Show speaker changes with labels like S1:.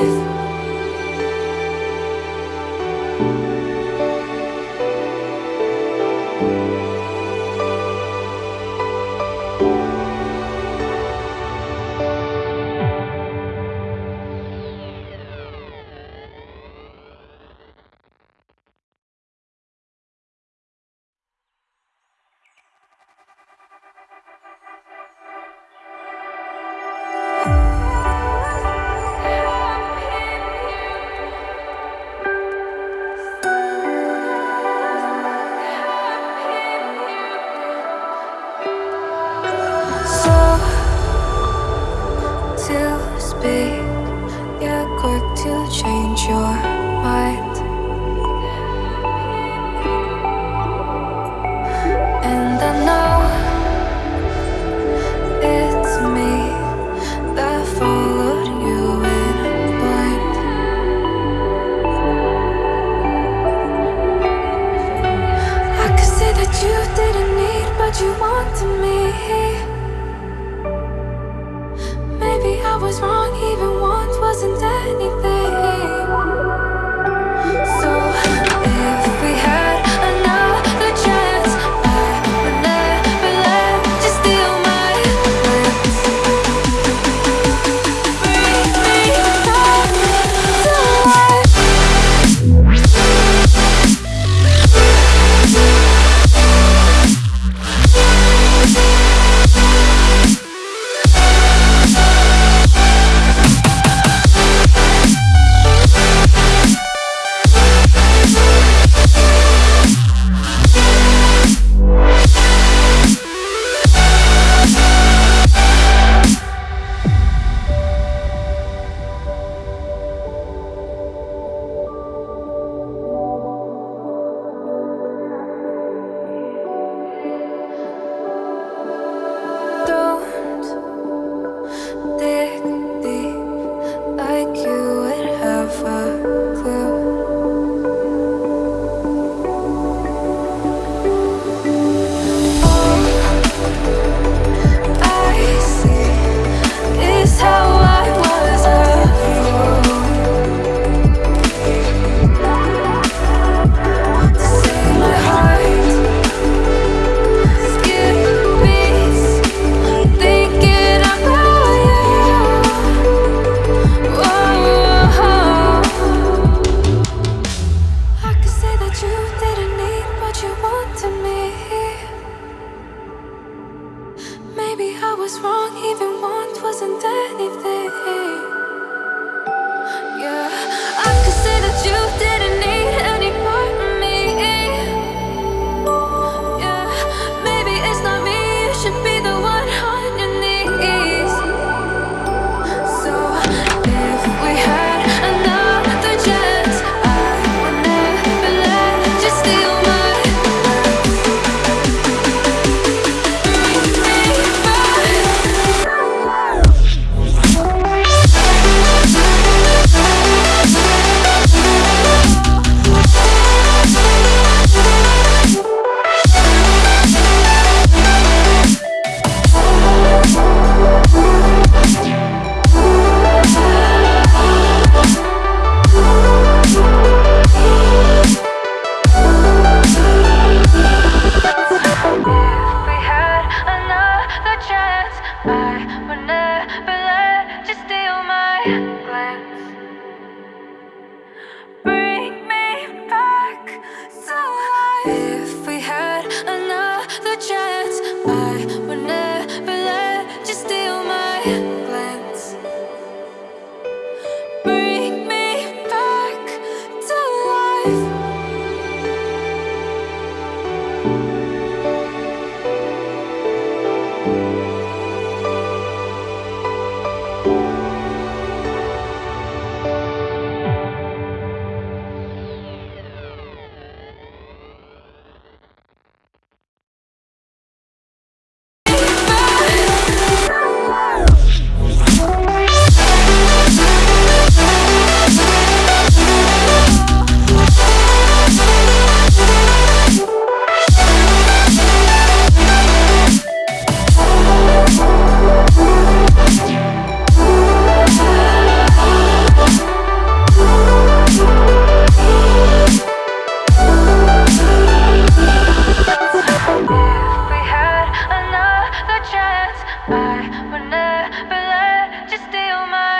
S1: life. was wrong, even want wasn't anything.